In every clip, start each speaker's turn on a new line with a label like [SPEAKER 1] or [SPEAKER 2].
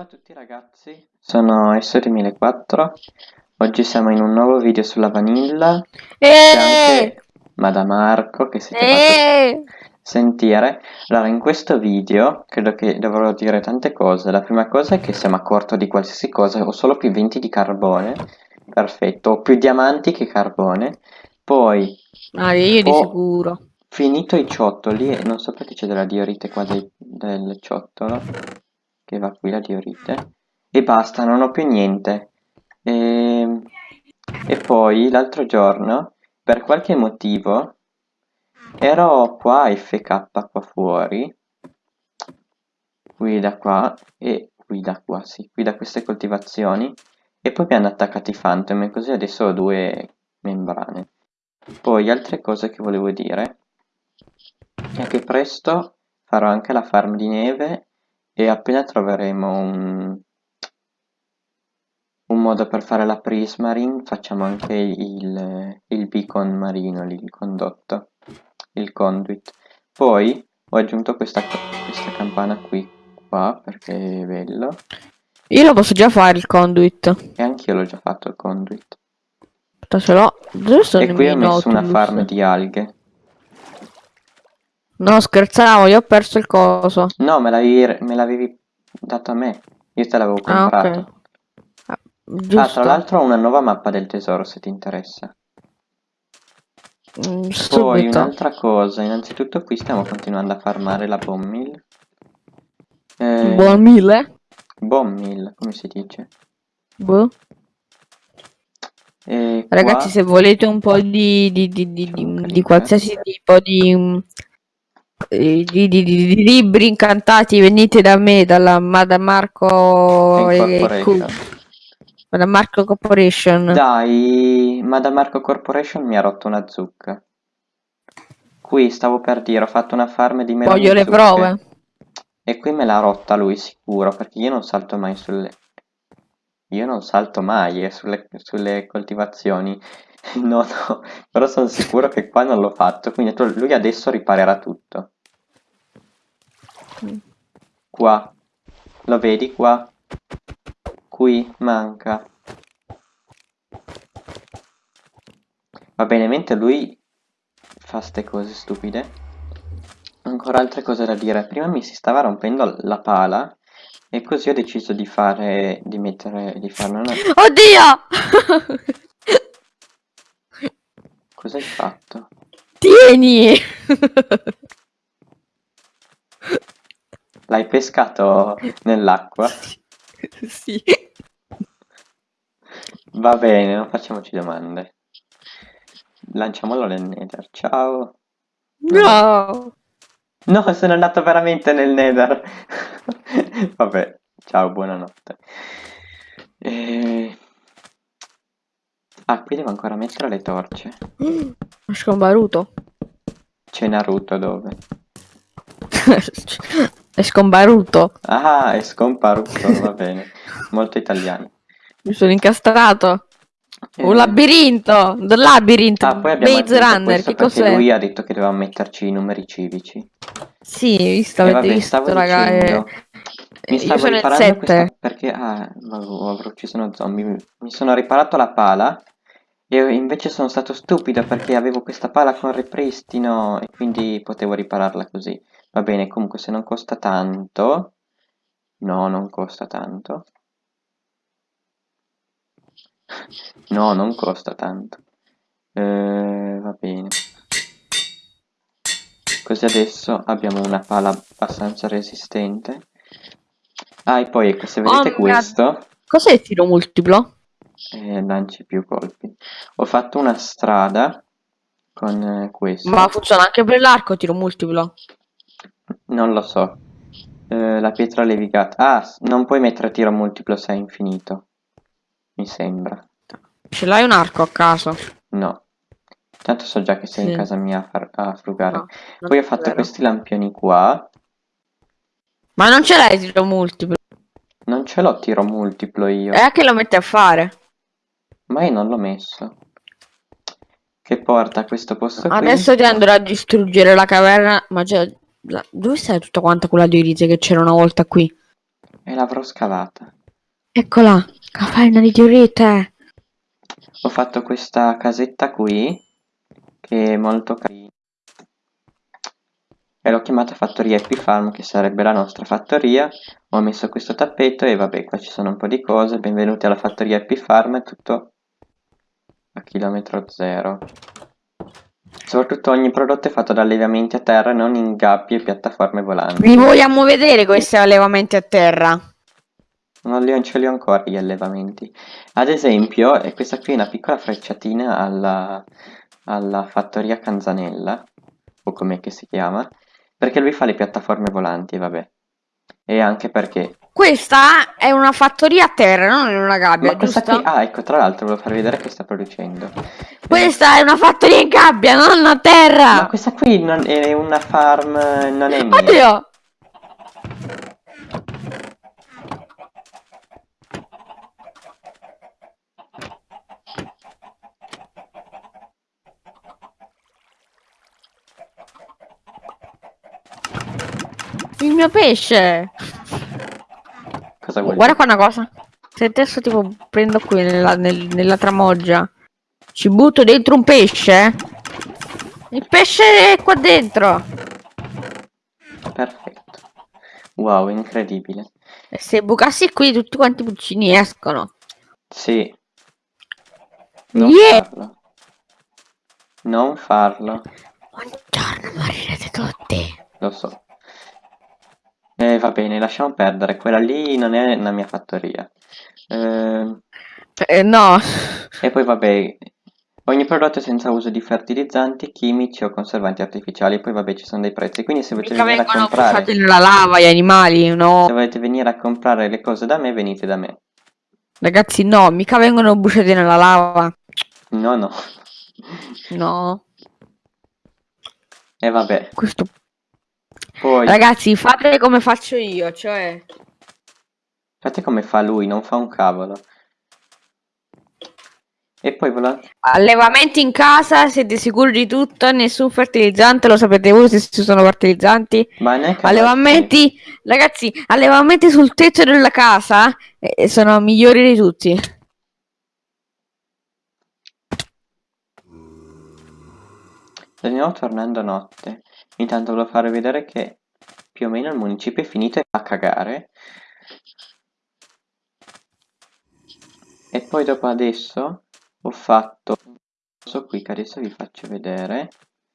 [SPEAKER 1] Ciao a tutti ragazzi, sono Essori1004, oggi siamo in un nuovo video sulla vanilla, c'è anche Madame Marco che siete
[SPEAKER 2] Eh!
[SPEAKER 1] fatto sentire. Allora, in questo video credo che dovrò dire tante cose, la prima cosa è che siamo a corto di qualsiasi cosa, ho solo più 20 di carbone, perfetto, ho più diamanti che carbone, poi
[SPEAKER 2] Ah, io di sicuro.
[SPEAKER 1] finito i ciottoli non so perché c'è della diorite qua dei- del ciottolo che va qui la diorite e basta non ho più niente. E, e poi l'altro giorno per qualche motivo ero qua FK qua fuori qui da qua e qui da qua sì qui da queste coltivazioni e poi mi hanno attaccati i phantom e così adesso ho due membrane. Poi altre cose che volevo dire è che presto farò anche la farm di neve e appena troveremo un, un modo per fare la prismarine facciamo anche il, il beacon marino, lì, il condotto, il conduit. Poi ho aggiunto questa, questa campana qui, qua, perché è bello.
[SPEAKER 2] Io lo posso già fare il conduit.
[SPEAKER 1] E anch'io l'ho già fatto il conduit.
[SPEAKER 2] Aspetta, ce l'ho.
[SPEAKER 1] E qui ho messo una farm di alghe.
[SPEAKER 2] No, scherzavo, io ho perso il coso.
[SPEAKER 1] No, me l'avevi, dato a me. Io te l'avevo
[SPEAKER 2] Ah,
[SPEAKER 1] comprato.
[SPEAKER 2] Ah,
[SPEAKER 1] Ah,
[SPEAKER 2] giusto.
[SPEAKER 1] tra l'altro ho una nuova mappa del tesoro se ti interessa.
[SPEAKER 2] Mm,
[SPEAKER 1] Poi un'altra cosa, innanzitutto qui stiamo continuando a farmare la bomb mill. Eh, bomb mill, come si dice?
[SPEAKER 2] Boh. Ragazzi,
[SPEAKER 1] qua-
[SPEAKER 2] se volete un po' di, di, di, di, qualsiasi tipo di, eh, di, di, di- di libri incantati, venite da me, dalla Madame Marco e. Madame Marco Corporation.
[SPEAKER 1] Dai, ma da Marco Corporation mi ha rotto una zucca. Qui stavo per dire, ho fatto una farm di meloni
[SPEAKER 2] Voglio le
[SPEAKER 1] zucche.
[SPEAKER 2] prove.
[SPEAKER 1] E qui me l'ha rotta lui sicuro, perché io non salto mai sulle... Io non salto mai eh, sulle, sulle coltivazioni. No, no, però sono sicuro che qua non l'ho fatto, quindi lui adesso riparerà tutto. Qua. Lo vedi qua? Qui manca. Va bene, mentre lui fa ste cose stupide. Ancora altre cose da dire. Prima mi si stava rompendo la pala e così ho deciso di fare di mettere di farne una.
[SPEAKER 2] Oddio!
[SPEAKER 1] Cosa hai fatto?
[SPEAKER 2] Tieni!
[SPEAKER 1] L'hai pescato nell'acqua?
[SPEAKER 2] sì.
[SPEAKER 1] Va bene, non facciamoci domande. Lanciamolo nel nether. Ciao.
[SPEAKER 2] No!
[SPEAKER 1] No, sono andato veramente nel nether. Vabbè, ciao, buonanotte. E... Ah, qui devo ancora mettere le torce.
[SPEAKER 2] Ho scombaruto.
[SPEAKER 1] C'è Naruto dove?
[SPEAKER 2] È scombaruto.
[SPEAKER 1] Ah, è scomparuto, va bene. Molto italiano.
[SPEAKER 2] Mi sono incastrato.
[SPEAKER 1] Eh,
[SPEAKER 2] Un labirinto. The Labyrinth.
[SPEAKER 1] Ah, poi abbiamo
[SPEAKER 2] Maze Runner. Che
[SPEAKER 1] perché
[SPEAKER 2] cos'è?
[SPEAKER 1] lui ha detto che dovevamo metterci i numeri civici.
[SPEAKER 2] Sì, visto,
[SPEAKER 1] E
[SPEAKER 2] avete
[SPEAKER 1] vabbè,
[SPEAKER 2] visto,
[SPEAKER 1] stavo
[SPEAKER 2] raga.
[SPEAKER 1] dicendo,
[SPEAKER 2] eh,
[SPEAKER 1] mi
[SPEAKER 2] io
[SPEAKER 1] stavo
[SPEAKER 2] sono il
[SPEAKER 1] riparando
[SPEAKER 2] 7.
[SPEAKER 1] questa perché ah, avrò ucciso uno zombie. Mi sono riparato la pala e invece sono stato stupido perché avevo questa pala con ripristino e quindi potevo ripararla così. Va bene, comunque se non costa tanto, no, non costa tanto. No, non costa tanto. Eh, va bene. Così adesso abbiamo una pala abbastanza resistente. Ah, e poi ecco, se vedete
[SPEAKER 2] Oh,
[SPEAKER 1] questo,
[SPEAKER 2] Cos'è il tiro multiplo?
[SPEAKER 1] Eh, lanci più colpi. Ho fatto una strada con eh, questo.
[SPEAKER 2] Ma funziona anche per l'arco tiro multiplo.
[SPEAKER 1] Non lo so. Eh, la pietra levigata. Ah, non puoi mettere tiro multiplo se è infinito. Mi sembra.
[SPEAKER 2] Ce l'hai un arco a caso?
[SPEAKER 1] No. Tanto so già che sei in
[SPEAKER 2] Sì.
[SPEAKER 1] casa mia a, far- a frugare.
[SPEAKER 2] No,
[SPEAKER 1] Poi ho fatto
[SPEAKER 2] vero.
[SPEAKER 1] questi lampioni qua.
[SPEAKER 2] Ma non ce l'hai tiro multiplo.
[SPEAKER 1] Non ce l'ho tiro multiplo io.
[SPEAKER 2] E a che lo metti a fare?
[SPEAKER 1] Ma io non l'ho messo. Che porta a questo posto qui.
[SPEAKER 2] Adesso ti andrò a distruggere la caverna. Ma già. la- Dove stai tutta quanta quella diorite che c'era una volta qui?
[SPEAKER 1] E l'avrò scavata.
[SPEAKER 2] Eccola, caverna di diorite.
[SPEAKER 1] Ho fatto questa casetta qui, che è molto carina. E l'ho chiamata fattoria Happy Farm, che sarebbe la nostra fattoria. Ho messo questo tappeto e vabbè, qua ci sono un po' di cose. Benvenuti alla fattoria Happy Farm, è tutto a chilometro zero. Soprattutto ogni prodotto è fatto da allevamenti a terra, non in gabbie e piattaforme volanti.
[SPEAKER 2] Li vogliamo vedere questi allevamenti a terra?
[SPEAKER 1] Non li ho, ce li ho ancora gli allevamenti. Ad esempio, e questa qui è una piccola frecciatina alla, alla fattoria Canzanella, o com'è che si chiama, perché lui fa le piattaforme volanti, vabbè. E anche perché...
[SPEAKER 2] Questa è una fattoria a terra, non in una gabbia,
[SPEAKER 1] Ma
[SPEAKER 2] giusto?
[SPEAKER 1] qui... Ah, ecco, tra l'altro volevo farvi vedere che sta producendo.
[SPEAKER 2] Questa è una fattoria in gabbia, non a terra!
[SPEAKER 1] Ma questa qui non è una farm, non è mia.
[SPEAKER 2] Oddio! Il mio pesce!
[SPEAKER 1] Cosa vuol
[SPEAKER 2] Guarda qua una cosa. Se adesso tipo prendo qui nella, nel- nella tramoggia, ci butto dentro un pesce. Il pesce è qua dentro.
[SPEAKER 1] Perfetto. Wow, incredibile.
[SPEAKER 2] E se bucassi qui tutti quanti i pulcini escono.
[SPEAKER 1] Sì. Non
[SPEAKER 2] Yeah!
[SPEAKER 1] farlo. Non farlo.
[SPEAKER 2] Buongiorno, morirete tutti.
[SPEAKER 1] Lo so. Eh, va bene, lasciamo perdere. Quella lì non è una mia fattoria. Eh,
[SPEAKER 2] Eh, no.
[SPEAKER 1] e poi vabbè, ogni prodotto è senza uso di fertilizzanti, chimici o conservanti artificiali. Poi vabbè, ci sono dei prezzi. Quindi se volete
[SPEAKER 2] Mica
[SPEAKER 1] venire a
[SPEAKER 2] vengono
[SPEAKER 1] comprare,
[SPEAKER 2] nella lava gli animali, no.
[SPEAKER 1] se volete venire a comprare le cose da me, venite da me.
[SPEAKER 2] Ragazzi, no, mica vengono bucati nella lava.
[SPEAKER 1] No, no.
[SPEAKER 2] No.
[SPEAKER 1] E vabbè,
[SPEAKER 2] Questo...
[SPEAKER 1] poi
[SPEAKER 2] Ragazzi, fate come faccio io, cioè...
[SPEAKER 1] fate come fa lui, non fa un cavolo. E poi vola...
[SPEAKER 2] Allevamenti in casa, siete sicuri di tutto, nessun fertilizzante, lo sapete voi se ci sono fertilizzanti.
[SPEAKER 1] Ma neanche
[SPEAKER 2] Allevamenti, ragazzi, allevamenti sul tetto della casa eh, sono migliori di tutti.
[SPEAKER 1] Stiamo tornando notte. Intanto volevo farvi vedere che più o meno il municipio è finito a cagare. E poi dopo adesso ho fatto questo qui che adesso vi faccio vedere.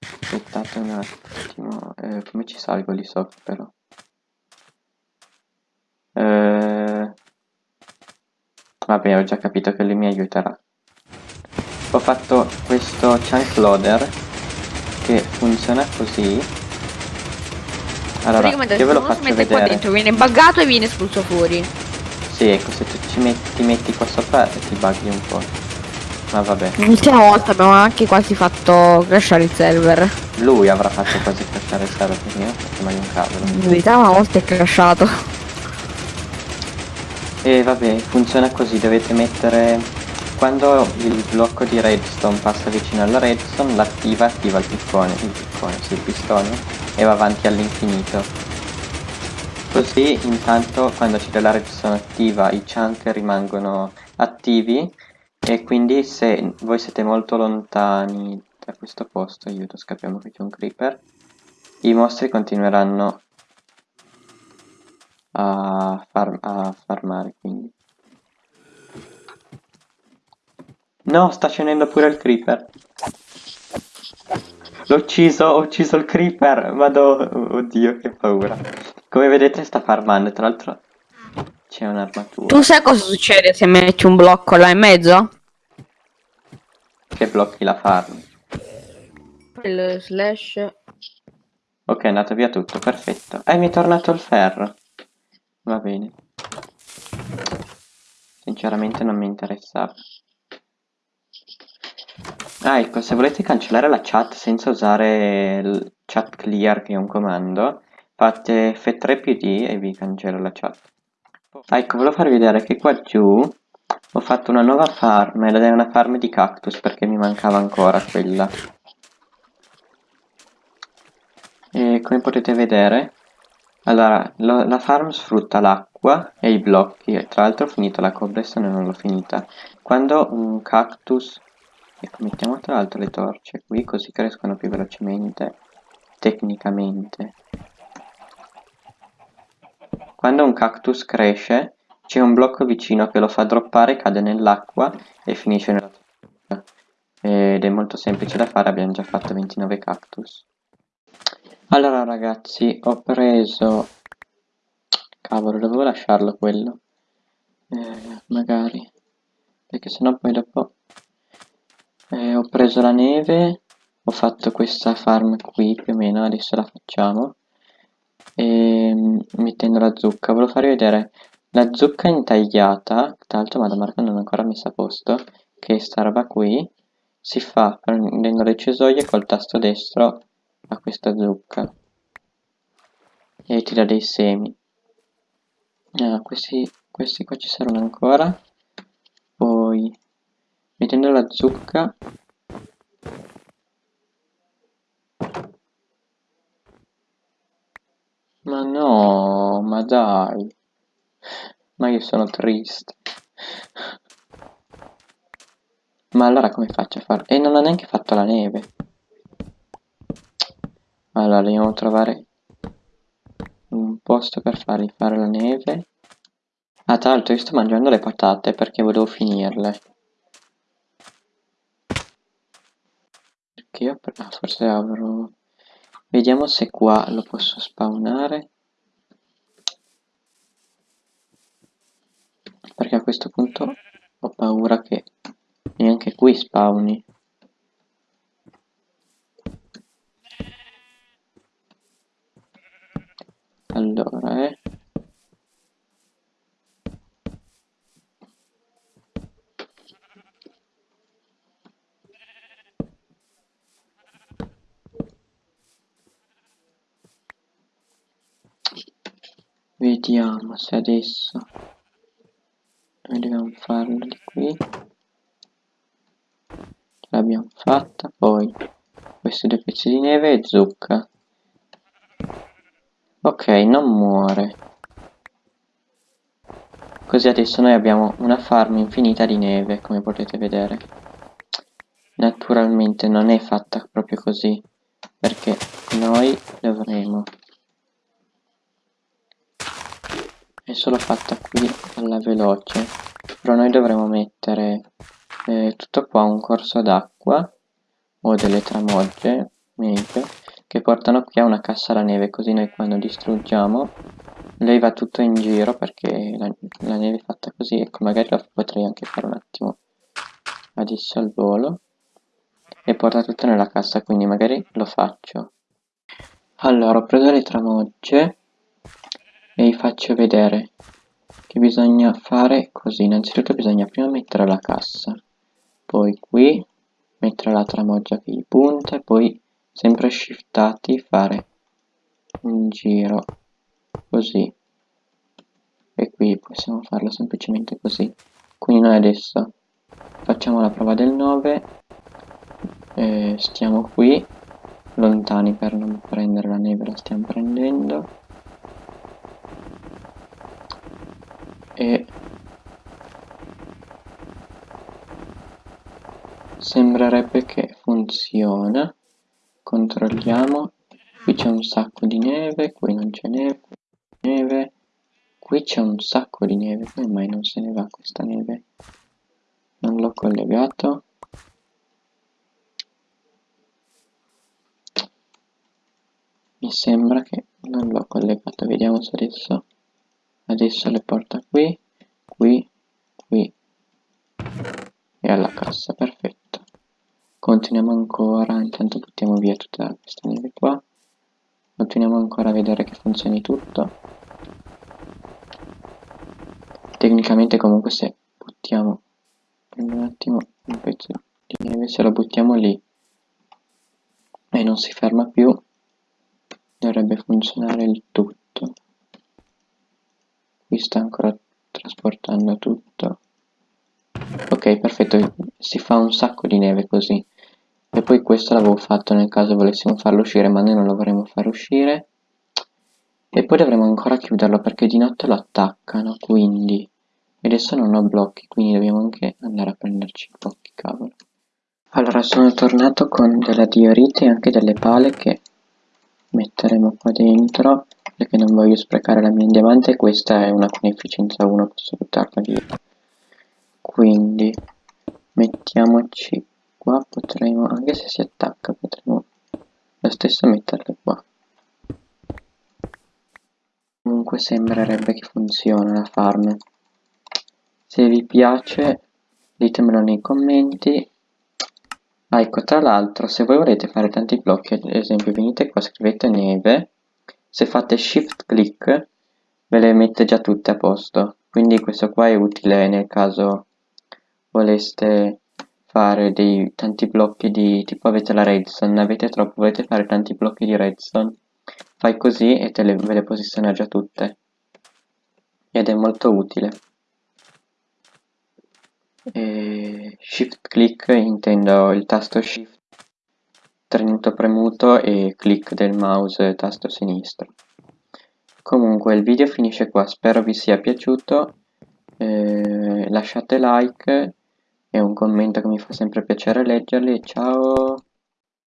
[SPEAKER 1] Aspettate un attimo, eh, come ci salgo lì sopra però? Eh, vabbè, ho già capito che lui mi aiuterà. Ho fatto questo chunk loader che funziona così. Allora, io ve lo faccio
[SPEAKER 2] mette qua
[SPEAKER 1] vedere.
[SPEAKER 2] dentro, viene buggato e viene espulso fuori.
[SPEAKER 1] Sì, ecco, se tu ci metti, ti metti qua sopra ti buggi un po'. Ma vabbè,
[SPEAKER 2] L'ultima volta abbiamo anche quasi fatto crashare il server.
[SPEAKER 1] lui avrà fatto quasi crashare il server perché io ho fatto mai un cavolo.
[SPEAKER 2] Una volta è crashato.
[SPEAKER 1] E vabbè, funziona così, dovete mettere... Quando il blocco di redstone passa vicino alla redstone, l'attiva, attiva il piccone, il piccone, sì, il pistone, e va avanti all'infinito. Così, intanto, quando c'è della redstone attiva, i chunk rimangono attivi, e quindi se voi siete molto lontani da questo posto, aiuto, scappiamo che c'è un creeper, i mostri continueranno a, far- a farmare, quindi. No, sta scendendo pure il creeper. L'ho ucciso, ho ucciso il creeper. Vado, oddio, che paura. Come vedete sta farmando, tra l'altro c'è un'armatura.
[SPEAKER 2] Tu sai cosa succede se metti un blocco là in mezzo?
[SPEAKER 1] Che blocchi la farm.
[SPEAKER 2] Il slash.
[SPEAKER 1] Ok, è andato via tutto, perfetto. E mi è tornato il ferro. Va bene. Sinceramente non mi interessava. Ah, ecco, se volete cancellare la chat senza usare il chat clear, che è un comando, fate F3 più D e vi cancello la chat. Ah, ecco, volevo farvi vedere che qua giù ho fatto una nuova farm ed è una farm di cactus perché mi mancava ancora quella. E come potete vedere, allora, lo- la farm sfrutta l'acqua e i blocchi. Tra l'altro ho finito la cobblestone non l'ho finita. Quando un cactus... Ecco, mettiamo tra l'altro le torce qui, così crescono più velocemente, tecnicamente. Quando un cactus cresce, c'è un blocco vicino che lo fa droppare, cade nell'acqua e finisce nella torcia. Ed è molto semplice da fare, abbiamo già fatto 29 cactus. Allora ragazzi, ho preso... Cavolo, dovevo lasciarlo quello. Eh, magari. Perché sennò poi dopo... Eh, ho preso la neve, ho fatto questa farm qui più o meno, adesso la facciamo. E mettendo la zucca, volevo farvi vedere la zucca intagliata, tra l'altro Madame Marco non è ancora messa a posto, che è sta roba qui, si fa prendendo le cesoie col tasto destro a questa zucca e ti dà dei semi ah, questi, questi qua ci servono ancora poi mettendo la zucca. Ma no ma dai. Ma io sono triste. Ma allora come faccio a fare? E non ho neanche fatto la neve. Allora dobbiamo trovare un posto per fargli fare la neve. Ah tra l'altro io sto mangiando le patate perché volevo finirle perché io ah, forse avrò vediamo se qua lo posso spawnare. Perché a questo punto ho paura che neanche qui spawni allora eh vediamo se adesso dobbiamo farlo di qui l'abbiamo fatta poi questi due pezzi di neve e zucca Ok, non muore. Così adesso noi abbiamo una farm infinita di neve, come potete vedere. Naturalmente non è fatta proprio così, perché noi dovremo... È solo fatta qui alla veloce, però noi dovremo mettere eh, tutto qua un corso d'acqua o delle tramogge, meglio, che portano qui a una cassa alla neve così noi quando distruggiamo lei va tutto in giro perché la, la neve è fatta così ecco magari lo potrei anche fare un attimo adesso al volo e porta tutto nella cassa quindi magari lo faccio. Allora ho preso le tramogge e vi faccio vedere che bisogna fare così. Innanzitutto bisogna prima mettere la cassa poi qui mettere la tramoggia che gli punta e poi sempre shiftati fare un giro così. E qui possiamo farlo semplicemente così. Quindi noi adesso facciamo la prova del 9 eh, stiamo qui lontani per non prendere la neve la stiamo prendendo e sembrerebbe che funziona. Controlliamo. Qui c'è un sacco di neve qui non c'è neve neve. Qui c'è un sacco di neve come mai non se ne va questa neve? Non l'ho collegato. Mi sembra che non l'ho collegato. Vediamo se adesso adesso le porta qui qui qui e alla cassa. Perfetto continuiamo ancora intanto buttiamo via tutta questa neve qua. Continuiamo ancora a vedere che funzioni tutto. Tecnicamente comunque se buttiamo un attimo un pezzo di neve se lo buttiamo lì e non si ferma più dovrebbe funzionare il tutto. Qui sta ancora trasportando tutto. Ok perfetto si fa un sacco di neve così e poi questo l'avevo fatto nel caso volessimo farlo uscire ma noi non lo vorremmo far uscire E poi dovremo ancora chiuderlo perché di notte lo attaccano, quindi... E adesso non ho blocchi, quindi dobbiamo anche andare a prenderci i blocchi, cavolo. Allora, sono tornato con della diorite e anche delle pale che metteremo qua dentro perché non voglio sprecare la mia diamante questa è una con efficienza 1, posso buttarla via. Quindi mettiamoci qua, potremo, anche se si attacca, potremo lo stesso metterle qua. Comunque sembrerebbe che funziona la farm. Se vi piace ditemelo nei commenti. Ah, ecco, tra l'altro, se voi volete fare tanti blocchi, ad esempio venite qua, scrivete neve, se fate shift click ve le mette già tutte a posto. Quindi questo qua è utile nel caso voleste fare dei tanti blocchi di tipo avete la redstone, avete troppo, volete fare tanti blocchi di redstone, fai così e te le, ve le posiziona già tutte. Ed è molto utile. E shift click intendo il tasto shift tenuto premuto e click del mouse tasto sinistro. Comunque il video finisce qua, spero vi sia piaciuto, eh, lasciate like e un commento che mi fa sempre piacere leggerli, ciao!